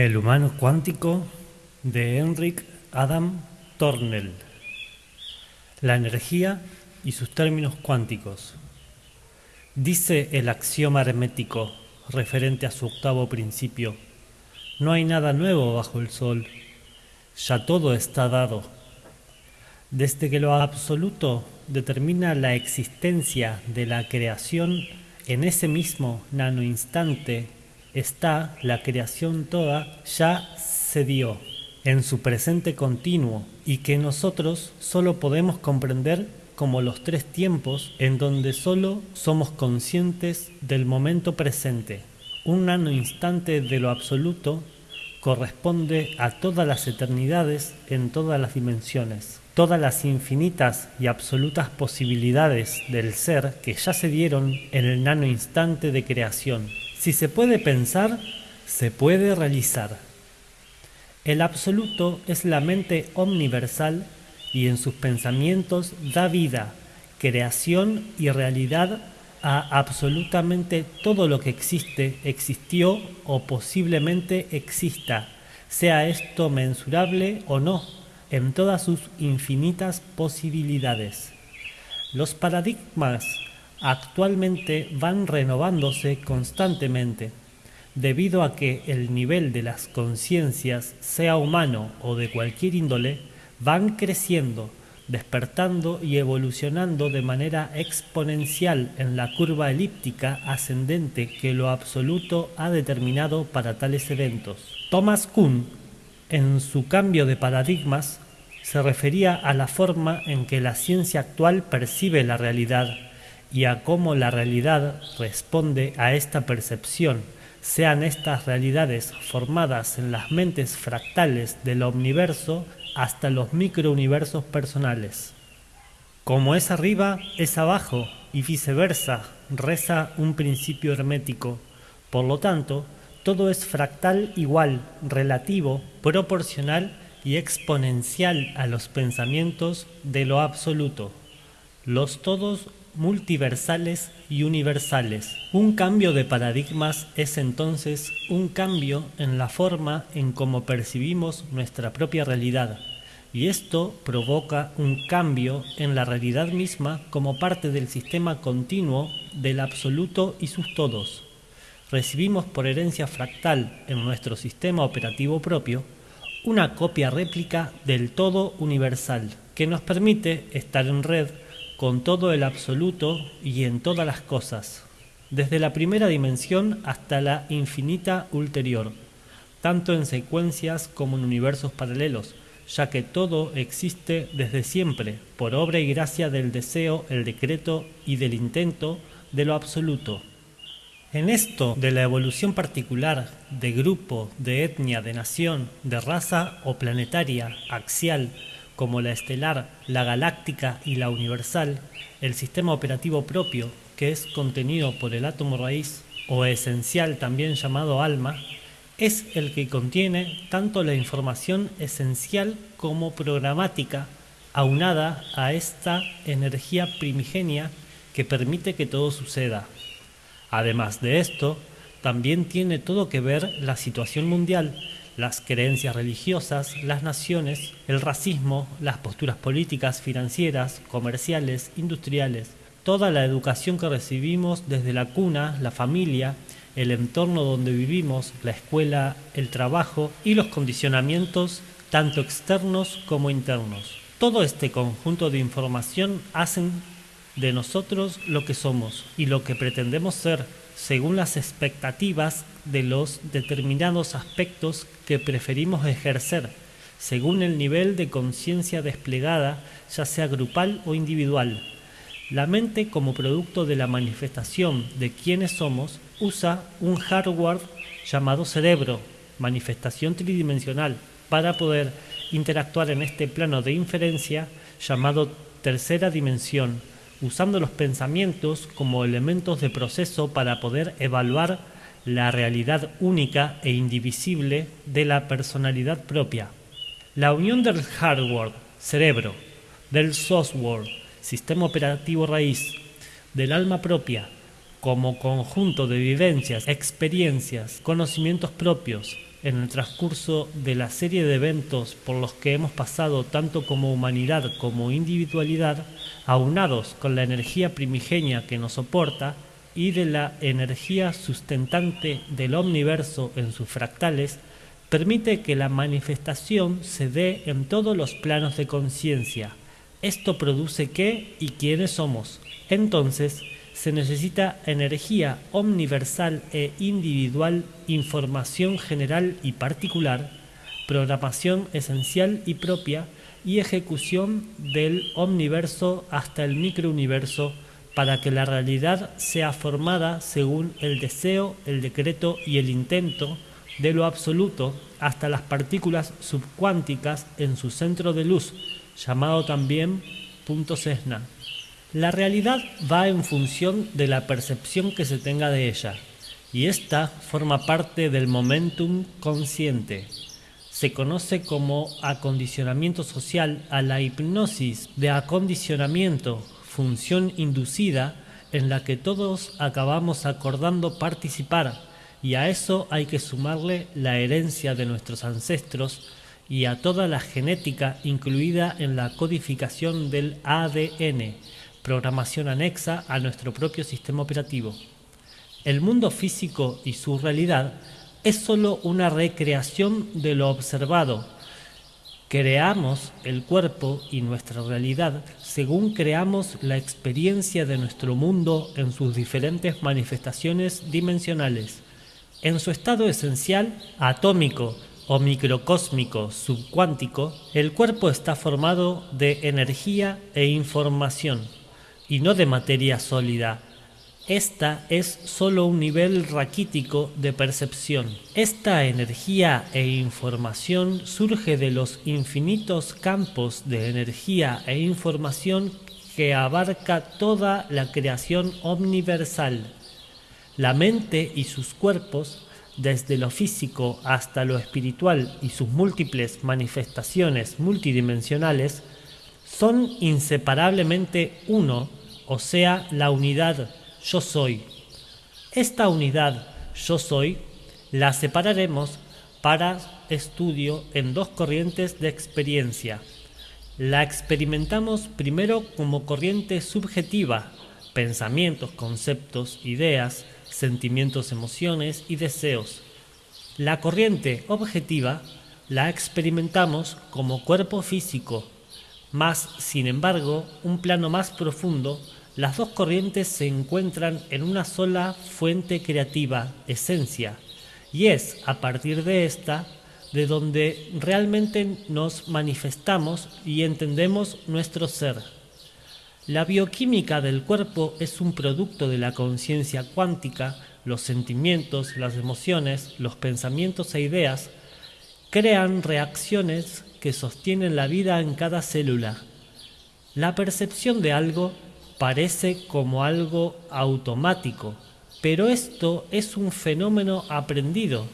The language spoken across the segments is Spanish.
El humano cuántico de Henrik Adam Tornell. La energía y sus términos cuánticos. Dice el axioma hermético referente a su octavo principio, no hay nada nuevo bajo el sol, ya todo está dado. Desde que lo absoluto determina la existencia de la creación, en ese mismo nanoinstante está la creación toda ya se dio en su presente continuo y que nosotros solo podemos comprender como los tres tiempos en donde solo somos conscientes del momento presente. Un nano instante de lo absoluto corresponde a todas las eternidades en todas las dimensiones. Todas las infinitas y absolutas posibilidades del ser que ya se dieron en el nano instante de creación si se puede pensar, se puede realizar. El absoluto es la mente omniversal y en sus pensamientos da vida, creación y realidad a absolutamente todo lo que existe, existió o posiblemente exista, sea esto mensurable o no, en todas sus infinitas posibilidades. Los paradigmas actualmente van renovándose constantemente, debido a que el nivel de las conciencias, sea humano o de cualquier índole, van creciendo, despertando y evolucionando de manera exponencial en la curva elíptica ascendente que lo absoluto ha determinado para tales eventos. Thomas Kuhn, en su cambio de paradigmas, se refería a la forma en que la ciencia actual percibe la realidad y a cómo la realidad responde a esta percepción, sean estas realidades formadas en las mentes fractales del universo hasta los microuniversos personales. Como es arriba, es abajo y viceversa, reza un principio hermético. Por lo tanto, todo es fractal igual, relativo, proporcional y exponencial a los pensamientos de lo absoluto. Los todos multiversales y universales. Un cambio de paradigmas es entonces un cambio en la forma en cómo percibimos nuestra propia realidad, y esto provoca un cambio en la realidad misma como parte del sistema continuo del absoluto y sus todos. Recibimos por herencia fractal en nuestro sistema operativo propio una copia réplica del todo universal que nos permite estar en red con todo el absoluto y en todas las cosas, desde la primera dimensión hasta la infinita ulterior, tanto en secuencias como en universos paralelos, ya que todo existe desde siempre, por obra y gracia del deseo, el decreto y del intento de lo absoluto. En esto de la evolución particular, de grupo, de etnia, de nación, de raza o planetaria, axial, como la estelar, la galáctica y la universal, el sistema operativo propio, que es contenido por el átomo raíz o esencial también llamado alma, es el que contiene tanto la información esencial como programática aunada a esta energía primigenia que permite que todo suceda. Además de esto, también tiene todo que ver la situación mundial las creencias religiosas, las naciones, el racismo, las posturas políticas, financieras, comerciales, industriales, toda la educación que recibimos desde la cuna, la familia, el entorno donde vivimos, la escuela, el trabajo y los condicionamientos tanto externos como internos. Todo este conjunto de información hacen de nosotros lo que somos y lo que pretendemos ser según las expectativas de los determinados aspectos que preferimos ejercer, según el nivel de conciencia desplegada, ya sea grupal o individual. La mente, como producto de la manifestación de quienes somos, usa un hardware llamado cerebro, manifestación tridimensional, para poder interactuar en este plano de inferencia llamado tercera dimensión, usando los pensamientos como elementos de proceso para poder evaluar la realidad única e indivisible de la personalidad propia. La unión del hardware, cerebro, del software, sistema operativo raíz, del alma propia, como conjunto de vivencias, experiencias, conocimientos propios, en el transcurso de la serie de eventos por los que hemos pasado tanto como humanidad como individualidad, aunados con la energía primigenia que nos soporta y de la energía sustentante del omniverso en sus fractales, permite que la manifestación se dé en todos los planos de conciencia. Esto produce qué y quiénes somos. Entonces, se necesita energía omniversal e individual, información general y particular, programación esencial y propia y ejecución del omniverso hasta el microuniverso para que la realidad sea formada según el deseo, el decreto y el intento de lo absoluto hasta las partículas subcuánticas en su centro de luz, llamado también punto Cessna. La realidad va en función de la percepción que se tenga de ella, y esta forma parte del momentum consciente. Se conoce como acondicionamiento social a la hipnosis de acondicionamiento, función inducida en la que todos acabamos acordando participar, y a eso hay que sumarle la herencia de nuestros ancestros y a toda la genética incluida en la codificación del ADN, programación anexa a nuestro propio sistema operativo. El mundo físico y su realidad es sólo una recreación de lo observado. Creamos el cuerpo y nuestra realidad según creamos la experiencia de nuestro mundo en sus diferentes manifestaciones dimensionales. En su estado esencial, atómico o microcósmico subcuántico, el cuerpo está formado de energía e información y no de materia sólida. Esta es sólo un nivel raquítico de percepción. Esta energía e información surge de los infinitos campos de energía e información que abarca toda la creación omniversal. La mente y sus cuerpos, desde lo físico hasta lo espiritual y sus múltiples manifestaciones multidimensionales, son inseparablemente uno o sea, la unidad yo soy. Esta unidad yo soy la separaremos para estudio en dos corrientes de experiencia. La experimentamos primero como corriente subjetiva, pensamientos, conceptos, ideas, sentimientos, emociones y deseos. La corriente objetiva la experimentamos como cuerpo físico, más, sin embargo, un plano más profundo las dos corrientes se encuentran en una sola fuente creativa, esencia, y es a partir de esta de donde realmente nos manifestamos y entendemos nuestro ser. La bioquímica del cuerpo es un producto de la conciencia cuántica, los sentimientos, las emociones, los pensamientos e ideas crean reacciones que sostienen la vida en cada célula. La percepción de algo parece como algo automático, pero esto es un fenómeno aprendido.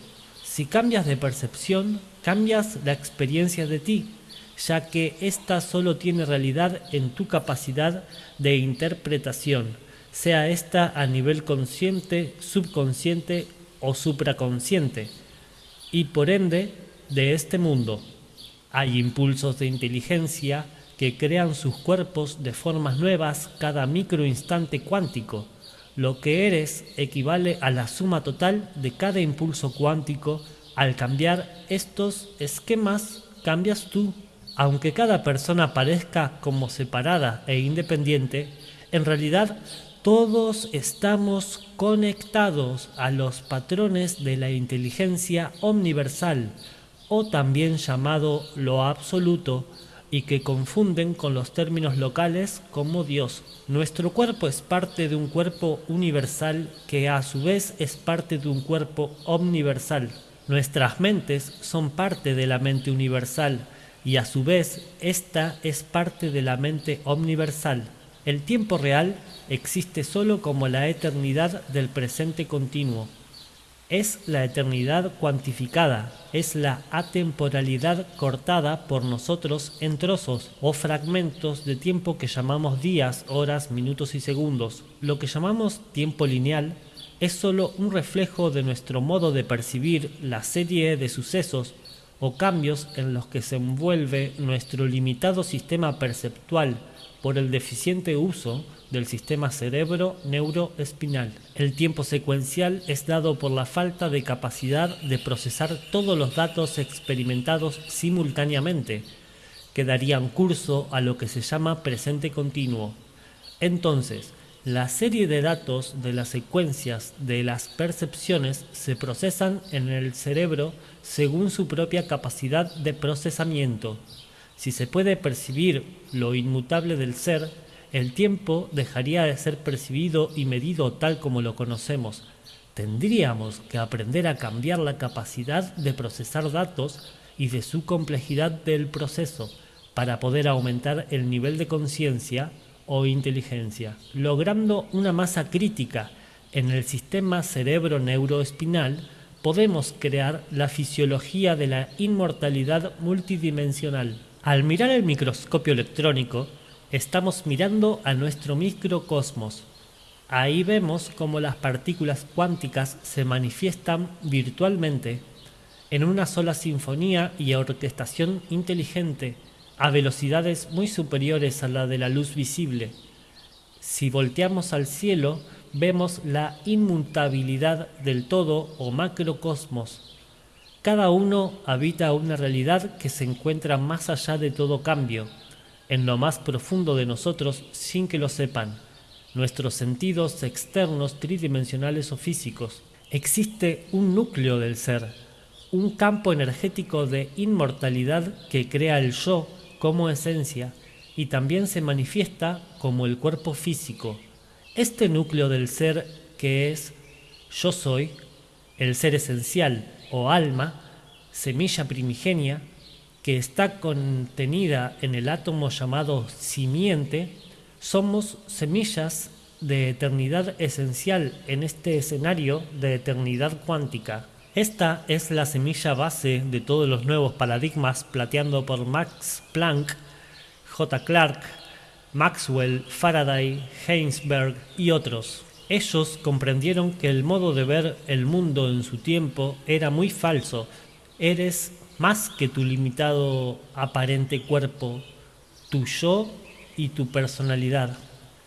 Si cambias de percepción, cambias la experiencia de ti, ya que ésta solo tiene realidad en tu capacidad de interpretación, sea esta a nivel consciente, subconsciente o supraconsciente, y por ende de este mundo. Hay impulsos de inteligencia, que crean sus cuerpos de formas nuevas cada microinstante cuántico. Lo que eres equivale a la suma total de cada impulso cuántico. Al cambiar estos esquemas, cambias tú. Aunque cada persona parezca como separada e independiente, en realidad todos estamos conectados a los patrones de la inteligencia omniversal, o también llamado lo absoluto, y que confunden con los términos locales como Dios. Nuestro cuerpo es parte de un cuerpo universal que a su vez es parte de un cuerpo omniversal. Nuestras mentes son parte de la mente universal y a su vez esta es parte de la mente omniversal. El tiempo real existe solo como la eternidad del presente continuo es la eternidad cuantificada, es la atemporalidad cortada por nosotros en trozos o fragmentos de tiempo que llamamos días, horas, minutos y segundos. Lo que llamamos tiempo lineal es sólo un reflejo de nuestro modo de percibir la serie de sucesos o cambios en los que se envuelve nuestro limitado sistema perceptual por el deficiente uso del sistema cerebro-neuroespinal. El tiempo secuencial es dado por la falta de capacidad de procesar todos los datos experimentados simultáneamente, que darían curso a lo que se llama presente continuo. Entonces, la serie de datos de las secuencias de las percepciones se procesan en el cerebro según su propia capacidad de procesamiento. Si se puede percibir lo inmutable del ser, el tiempo dejaría de ser percibido y medido tal como lo conocemos. Tendríamos que aprender a cambiar la capacidad de procesar datos y de su complejidad del proceso para poder aumentar el nivel de conciencia o inteligencia, logrando una masa crítica en el sistema cerebro-neuroespinal, podemos crear la fisiología de la inmortalidad multidimensional. Al mirar el microscopio electrónico, estamos mirando a nuestro microcosmos. Ahí vemos cómo las partículas cuánticas se manifiestan virtualmente en una sola sinfonía y orquestación inteligente a velocidades muy superiores a la de la luz visible. Si volteamos al cielo, vemos la inmutabilidad del todo o macrocosmos. Cada uno habita una realidad que se encuentra más allá de todo cambio, en lo más profundo de nosotros sin que lo sepan, nuestros sentidos externos tridimensionales o físicos. Existe un núcleo del ser, un campo energético de inmortalidad que crea el yo como esencia y también se manifiesta como el cuerpo físico. Este núcleo del ser que es yo soy, el ser esencial o alma, semilla primigenia, que está contenida en el átomo llamado simiente, somos semillas de eternidad esencial en este escenario de eternidad cuántica. Esta es la semilla base de todos los nuevos paradigmas plateando por Max Planck, J. Clark, Maxwell, Faraday, Heinsberg y otros. Ellos comprendieron que el modo de ver el mundo en su tiempo era muy falso. Eres más que tu limitado aparente cuerpo, tu yo y tu personalidad.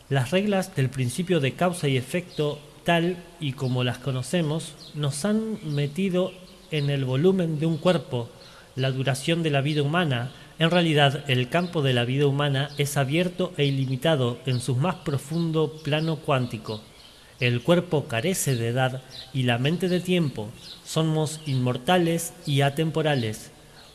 Las reglas del principio de causa y efecto tal y como las conocemos, nos han metido en el volumen de un cuerpo, la duración de la vida humana. En realidad, el campo de la vida humana es abierto e ilimitado en su más profundo plano cuántico. El cuerpo carece de edad y la mente de tiempo. Somos inmortales y atemporales.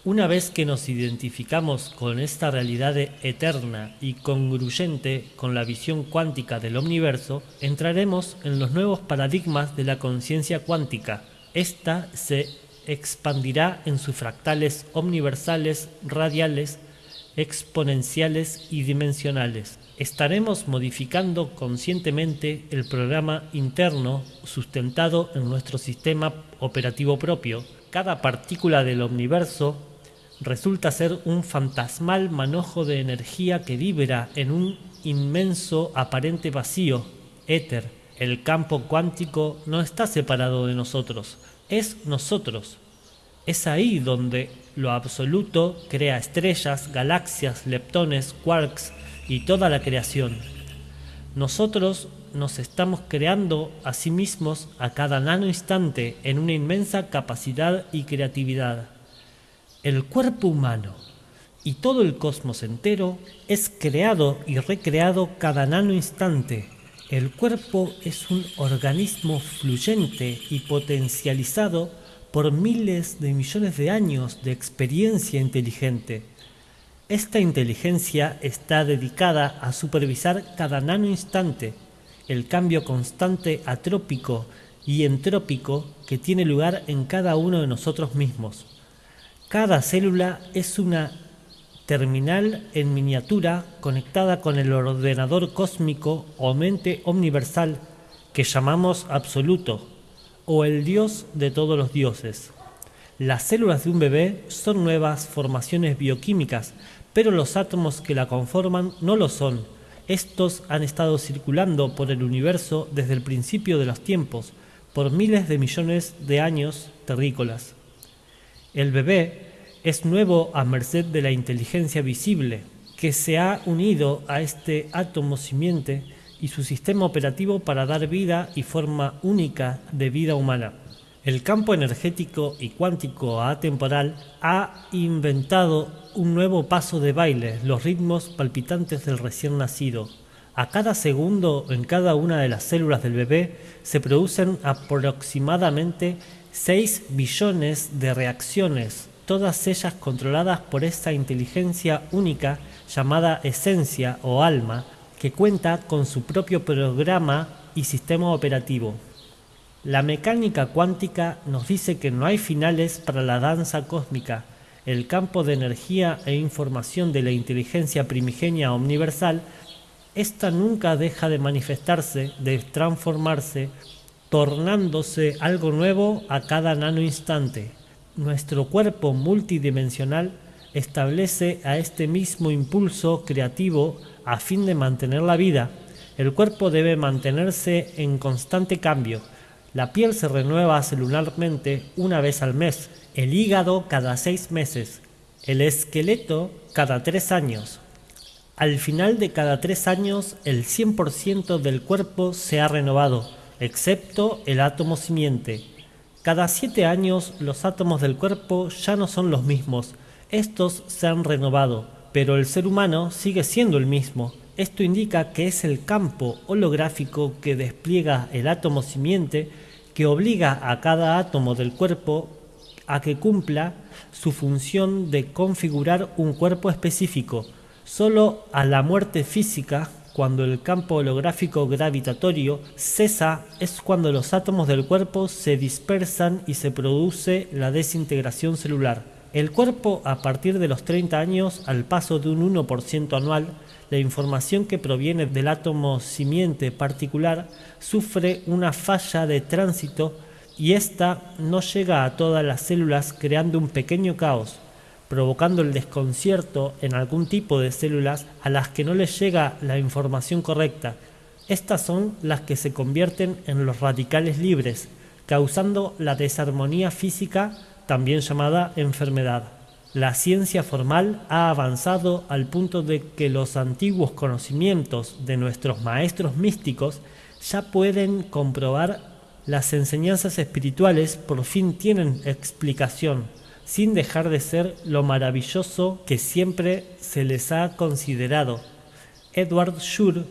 Una vez que nos identificamos con esta realidad eterna y congruente con la visión cuántica del universo, entraremos en los nuevos paradigmas de la conciencia cuántica. Esta se expandirá en sus fractales omniversales, radiales, exponenciales y dimensionales. Estaremos modificando conscientemente el programa interno sustentado en nuestro sistema operativo propio. Cada partícula del universo resulta ser un fantasmal manojo de energía que vibra en un inmenso aparente vacío, éter. El campo cuántico no está separado de nosotros, es nosotros. Es ahí donde lo absoluto crea estrellas, galaxias, leptones, quarks y toda la creación. Nosotros nos estamos creando a sí mismos a cada nano instante en una inmensa capacidad y creatividad. El cuerpo humano y todo el cosmos entero es creado y recreado cada nano instante. El cuerpo es un organismo fluyente y potencializado por miles de millones de años de experiencia inteligente. Esta inteligencia está dedicada a supervisar cada nano instante el cambio constante atrópico y entrópico que tiene lugar en cada uno de nosotros mismos. Cada célula es una terminal en miniatura conectada con el ordenador cósmico o mente universal que llamamos absoluto o el dios de todos los dioses. Las células de un bebé son nuevas formaciones bioquímicas, pero los átomos que la conforman no lo son. Estos han estado circulando por el universo desde el principio de los tiempos, por miles de millones de años terrícolas. El bebé es nuevo a merced de la inteligencia visible, que se ha unido a este átomo simiente y su sistema operativo para dar vida y forma única de vida humana. El campo energético y cuántico atemporal ha inventado un nuevo paso de baile, los ritmos palpitantes del recién nacido. A cada segundo en cada una de las células del bebé se producen aproximadamente 6 billones de reacciones, todas ellas controladas por esta inteligencia única llamada esencia o alma, que cuenta con su propio programa y sistema operativo. La mecánica cuántica nos dice que no hay finales para la danza cósmica. El campo de energía e información de la inteligencia primigenia universal, esta nunca deja de manifestarse, de transformarse, tornándose algo nuevo a cada nano instante. Nuestro cuerpo multidimensional establece a este mismo impulso creativo a fin de mantener la vida. El cuerpo debe mantenerse en constante cambio la piel se renueva celularmente una vez al mes, el hígado cada seis meses, el esqueleto cada tres años. Al final de cada tres años, el 100% del cuerpo se ha renovado, excepto el átomo simiente. Cada siete años, los átomos del cuerpo ya no son los mismos, estos se han renovado, pero el ser humano sigue siendo el mismo. Esto indica que es el campo holográfico que despliega el átomo simiente que obliga a cada átomo del cuerpo a que cumpla su función de configurar un cuerpo específico. Solo a la muerte física, cuando el campo holográfico gravitatorio cesa, es cuando los átomos del cuerpo se dispersan y se produce la desintegración celular. El cuerpo, a partir de los 30 años, al paso de un 1% anual, la información que proviene del átomo simiente particular sufre una falla de tránsito y ésta no llega a todas las células creando un pequeño caos, provocando el desconcierto en algún tipo de células a las que no les llega la información correcta. Estas son las que se convierten en los radicales libres, causando la desarmonía física también llamada enfermedad. La ciencia formal ha avanzado al punto de que los antiguos conocimientos de nuestros maestros místicos ya pueden comprobar las enseñanzas espirituales por fin tienen explicación, sin dejar de ser lo maravilloso que siempre se les ha considerado. Edward Shur,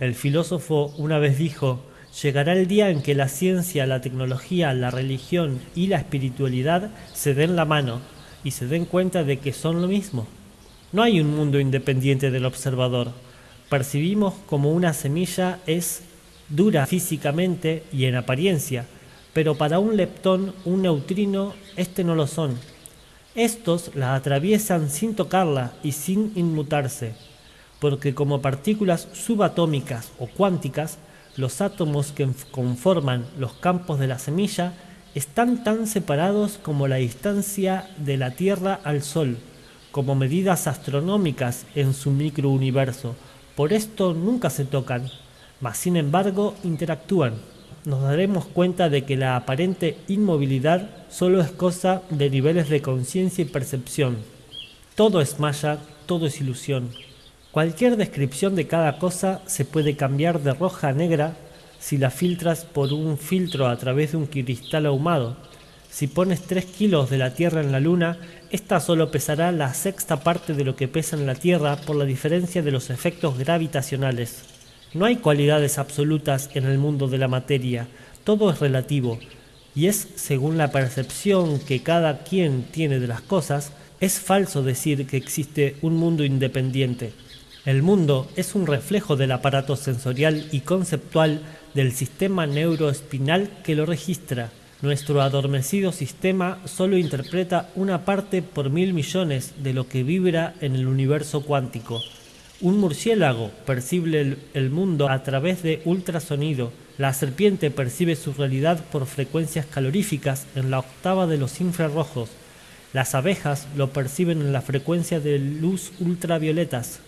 el filósofo, una vez dijo, llegará el día en que la ciencia, la tecnología, la religión y la espiritualidad se den la mano y se den cuenta de que son lo mismo. No hay un mundo independiente del observador. Percibimos como una semilla es dura físicamente y en apariencia, pero para un leptón, un neutrino, este no lo son. Estos la atraviesan sin tocarla y sin inmutarse, porque como partículas subatómicas o cuánticas, los átomos que conforman los campos de la semilla están tan separados como la distancia de la Tierra al Sol, como medidas astronómicas en su microuniverso. Por esto nunca se tocan, mas sin embargo interactúan. Nos daremos cuenta de que la aparente inmovilidad solo es cosa de niveles de conciencia y percepción. Todo es maya, todo es ilusión. Cualquier descripción de cada cosa se puede cambiar de roja a negra si la filtras por un filtro a través de un cristal ahumado. Si pones 3 kilos de la Tierra en la Luna, esta solo pesará la sexta parte de lo que pesa en la Tierra por la diferencia de los efectos gravitacionales. No hay cualidades absolutas en el mundo de la materia, todo es relativo, y es según la percepción que cada quien tiene de las cosas, es falso decir que existe un mundo independiente. El mundo es un reflejo del aparato sensorial y conceptual del sistema neuroespinal que lo registra. Nuestro adormecido sistema solo interpreta una parte por mil millones de lo que vibra en el universo cuántico. Un murciélago percibe el, mundo a través de ultrasonido. La serpiente percibe su realidad por frecuencias caloríficas en la octava de los infrarrojos. Las abejas lo perciben en la frecuencia de luz ultravioletas.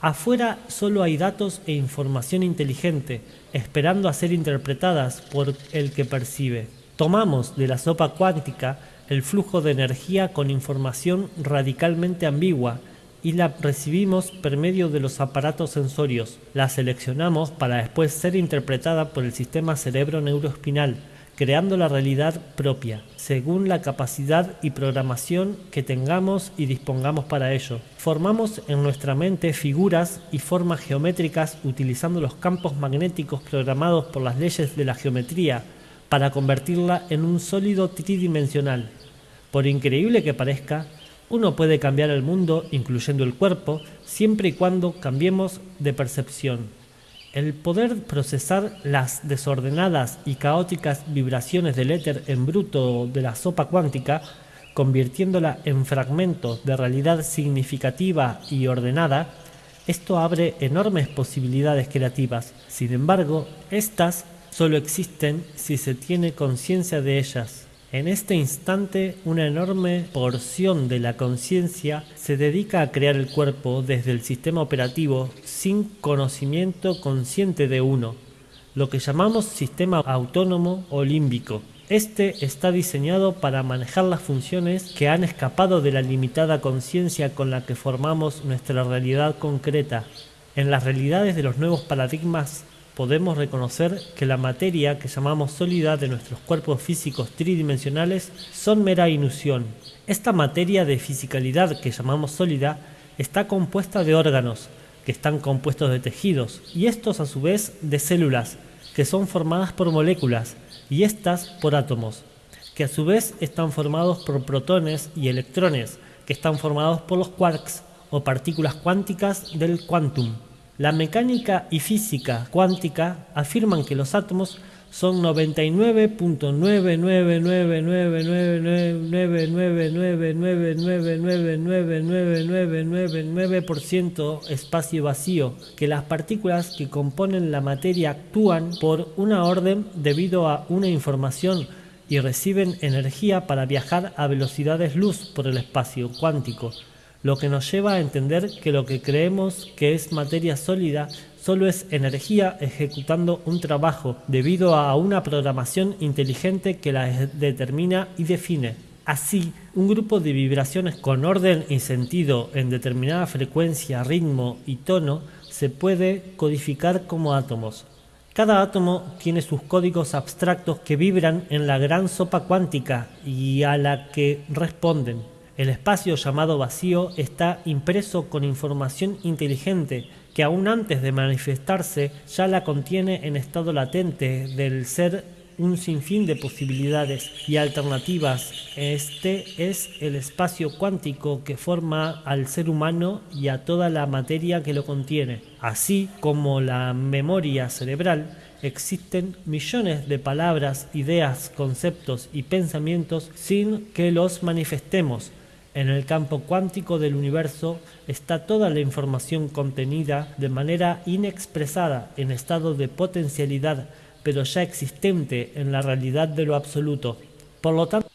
Afuera solo hay datos e información inteligente, esperando a ser interpretadas por el que percibe. Tomamos de la sopa cuántica el flujo de energía con información radicalmente ambigua y la recibimos por medio de los aparatos sensorios. La seleccionamos para después ser interpretada por el sistema cerebro neuroespinal, creando la realidad propia, según la capacidad y programación que tengamos y dispongamos para ello. Formamos en nuestra mente figuras y formas geométricas utilizando los campos magnéticos programados por las leyes de la geometría para convertirla en un sólido tridimensional. Por increíble que parezca, uno puede cambiar el mundo, incluyendo el cuerpo, siempre y cuando cambiemos de percepción. El poder procesar las desordenadas y caóticas vibraciones del éter en bruto de la sopa cuántica, convirtiéndola en fragmentos de realidad significativa y ordenada, esto abre enormes posibilidades creativas. Sin embargo, estas solo existen si se tiene conciencia de ellas. En este instante, una enorme porción de la conciencia se dedica a crear el cuerpo desde el sistema operativo sin conocimiento consciente de uno, lo que llamamos sistema autónomo o. Este está diseñado para manejar las funciones que han escapado de la limitada conciencia con la que formamos nuestra realidad concreta. En las realidades de los nuevos paradigmas podemos reconocer que la materia que llamamos sólida de nuestros cuerpos físicos tridimensionales son mera ilusión. Esta materia de fisicalidad que llamamos sólida está compuesta de órganos, que están compuestos de tejidos, y estos a su vez de células, que son formadas por moléculas, y estas por átomos, que a su vez están formados por protones y electrones, que están formados por los quarks o partículas cuánticas del quantum. La mecánica y física cuántica afirman que los átomos son 99.99999999999999999% espacio vacío, que las partículas que componen la materia actúan por una orden debido a una información y para viajar lo que nos lleva a entender que lo que creemos que es materia sólida solo es energía ejecutando un trabajo debido a una programación inteligente que la determina y define. Así, un grupo de vibraciones con orden y sentido en determinada frecuencia, ritmo y tono se puede codificar como átomos. Cada átomo tiene sus códigos abstractos que vibran en la gran sopa cuántica y a la que responden. El espacio llamado vacío está impreso con información inteligente que aún antes de manifestarse ya la contiene en estado latente del ser un sinfín de posibilidades y alternativas. Este es el espacio cuántico que forma al ser humano y a toda la materia que lo contiene. Así como la memoria cerebral, existen millones de palabras, ideas, conceptos y pensamientos sin que los manifestemos en el campo cuántico del universo está toda la información contenida de manera inexpresada en estado de potencialidad, pero ya existente en la realidad de lo absoluto. Por lo tanto,